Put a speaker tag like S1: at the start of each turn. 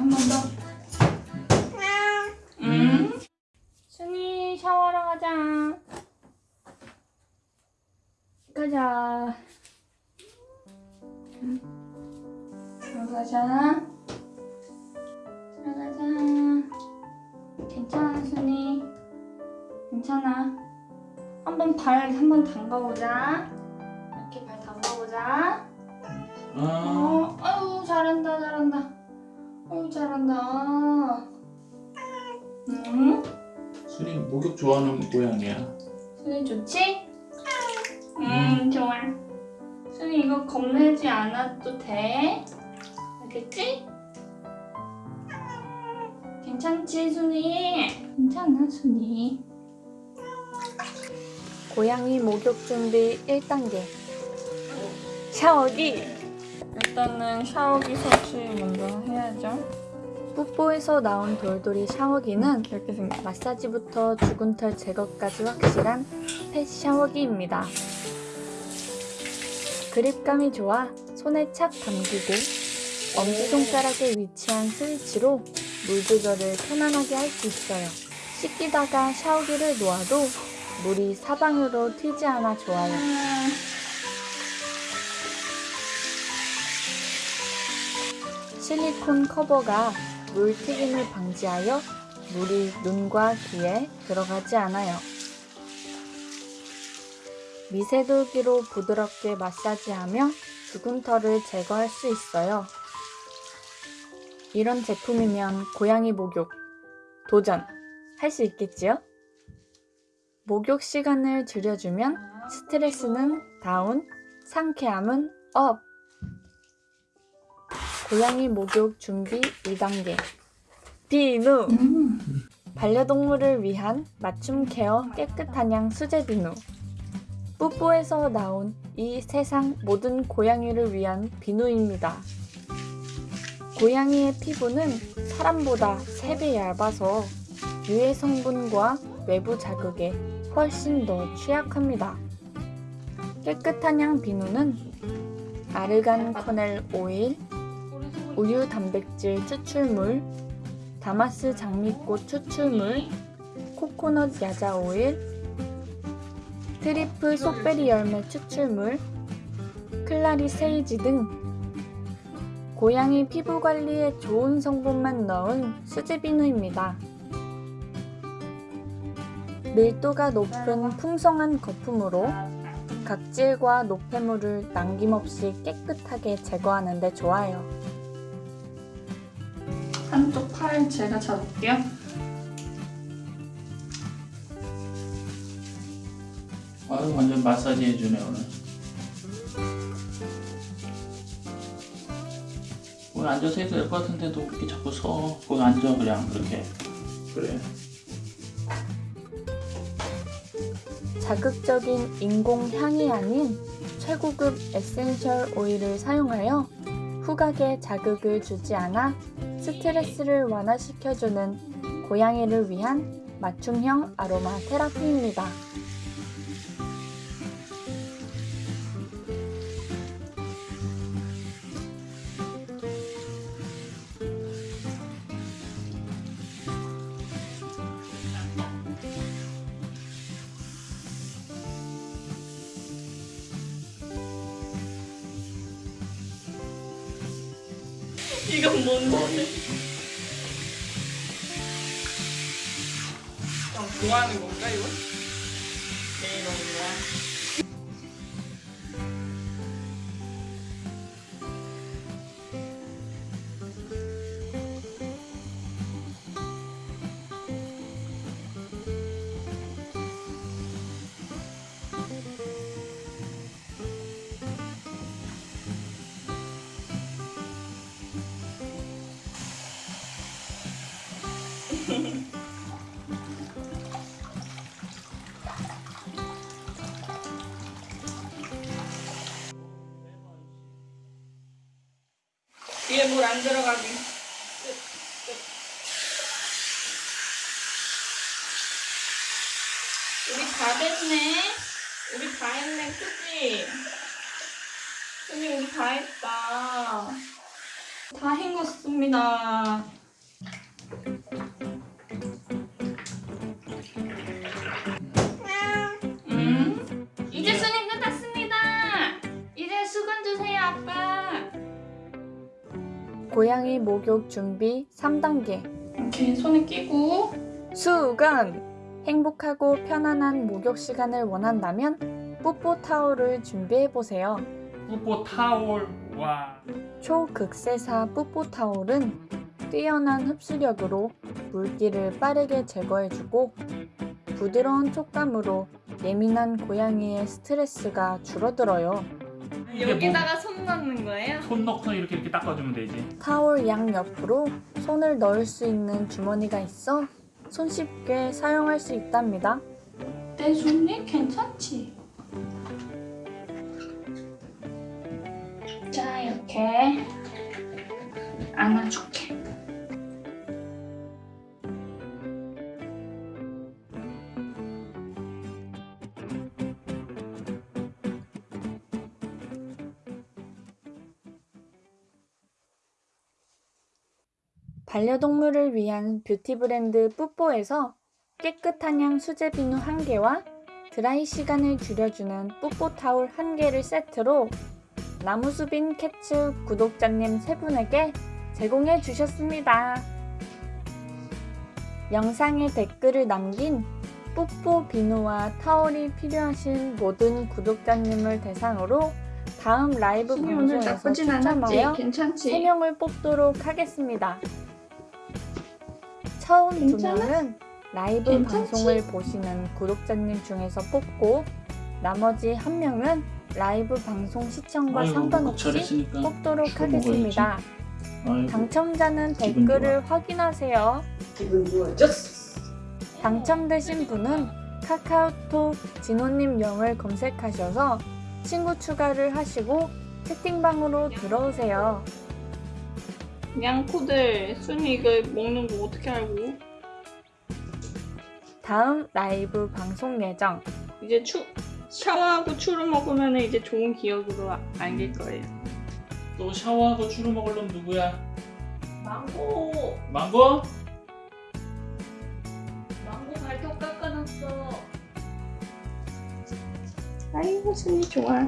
S1: 한 번 더. 음. 순이 샤워하러 가자. 가자. 음. 들어가자. 들어가자. 괜찮아, 순이. 괜찮아. 한번 발 한 번 담가보자. 이렇게 발 담가보자.
S2: 아,
S1: 어, 아유 잘한다 잘한다. 아유 잘한다. 응?
S2: 순이 목욕 좋아하는 모양이야.
S1: 순이 좋지? 음 좋아. 순이 이거 겁내지 않아도 돼. 알겠지? 괜찮지 순이? 괜찮아 순이.
S3: 고양이 목욕 준비 1단계 샤워기
S1: 일단은 샤워기 설치 먼저 해야죠.
S3: 뽀뽀에서 나온 돌돌이 샤워기는
S1: 이렇게 생겼.
S3: 마사지부터 죽은 털 제거까지 확실한 펫 샤워기입니다. 그립감이 좋아 손에 착 감기고 엄지손가락에 위치한 스위치로 물 조절을 편안하게 할 수 있어요. 씻기다가 샤워기를 놓아도 물이 사방으로 튀지 않아 좋아요. 실리콘 커버가 물 튀김을 방지하여 물이 눈과 귀에 들어가지 않아요. 미세돌기로 부드럽게 마사지하며 죽은 털을 제거할 수 있어요. 이런 제품이면 고양이 목욕 도전 할 수 있겠지요? 목욕 시간을 줄여주면 스트레스는 다운, 상쾌함은 업! 고양이 목욕 준비 2단계 비누
S1: 음.
S3: 반려동물을 위한 맞춤 케어 깨끗한 향 수제 비누 뿌뽀에서 나온 이 세상 모든 고양이를 위한 비누입니다. 고양이의 피부는 사람보다 3배 얇아서 유해 성분과 외부 자극에 훨씬 더 취약합니다. 깨끗한 향 비누는 아르간 kernel 오일, 우유 단백질 추출물, 다마스 장미꽃 추출물, 코코넛 야자 오일, 트리플 속베리 열매 추출물, 클라리 세이지 등 고양이 피부 관리에 좋은 성분만 넣은 수제 비누입니다. 밀도가 높은 풍성한 거품으로 각질과 노폐물을 남김없이 깨끗하게 제거하는 데 좋아요.
S1: 한쪽 팔 제가 잡을게요.
S2: 아유, 완전 마사지 해주네, 오늘. 오늘 앉아서 해도 될 것 같은데도 이렇게 자꾸 서. 거기 앉아, 그냥, 그렇게. 그래.
S3: 자극적인 인공 향이 아닌 최고급 에센셜 오일을 사용하여 후각에 자극을 주지 않아 스트레스를 완화시켜주는 고양이를 위한 맞춤형 아로마 테라피입니다.
S1: 이건 뭔데? 형 좋아하는 건가 이거? 네 너무 좋아. 뒤에 물안 들어가게. 우리 다 됐네. 우리 다 했네, 그치? 언니 우리 다 했다. 다 헹궜습니다.
S3: 고양이 목욕 준비 3단계.
S1: 이렇게 손에 끼고
S3: 수건! 행복하고 편안한 목욕 시간을 원한다면 뽀뽀 타올을 준비해보세요.
S2: 뽀뽀 타올 와
S3: 초극세사 뽀뽀 타올은 뛰어난 흡수력으로 물기를 빠르게 제거해주고 부드러운 촉감으로 예민한 고양이의 스트레스가 줄어들어요.
S2: 이게
S1: 여기다가 손 넣는 거예요?
S2: 손 넣고 이렇게 이렇게 닦아주면 되지
S3: 타올 양 옆으로 손을 넣을 수 있는 주머니가 있어 손쉽게 사용할 수 있답니다.
S1: 내 손이 괜찮지? 자 이렇게 안아줄게.
S3: 반려동물을 위한 뷰티 브랜드 뿌뽀에서 깨끗한 향 수제 비누 1개와 드라이 시간을 줄여주는 뿌뽀 타올 1개를 세트로 나무수빈 캐츠 구독자님 3분에게 제공해 주셨습니다. 영상에 댓글을 남긴 뿌뽀 비누와 타올이 필요하신 모든 구독자님을 대상으로 다음 라이브 방송에서? 추첨하여
S1: 괜찮지?
S3: 3명을 뽑도록 하겠습니다. 처음
S1: 괜찮아?
S3: 2명은 라이브
S1: 괜찮지?
S3: 방송을 보시는 구독자님 중에서 뽑고 나머지 1명은 라이브 방송 시청과
S2: 아이고
S3: 상관없이 뽑도록
S2: 술
S3: 하겠습니다.
S2: 아이고
S3: 당첨자는 댓글을 확인하세요.
S1: 기분 좋아졌어.
S3: 당첨되신 분은 카카오톡 진호님 영을 검색하셔서 친구 추가를 하시고 채팅방으로 들어오세요.
S1: 양코들 순이 이거 먹는 거 어떻게 알고?
S3: 다음 라이브 방송 예정
S1: 이제 추 샤워하고 추를 먹으면 이제 좋은 기억으로 아- 안길 거예요.
S2: 또 샤워하고 추루 먹을 놈 누구야?
S1: 망고,
S2: 망고?
S1: 망고 발톱 깎아놨어. 아이고 순이 좋아.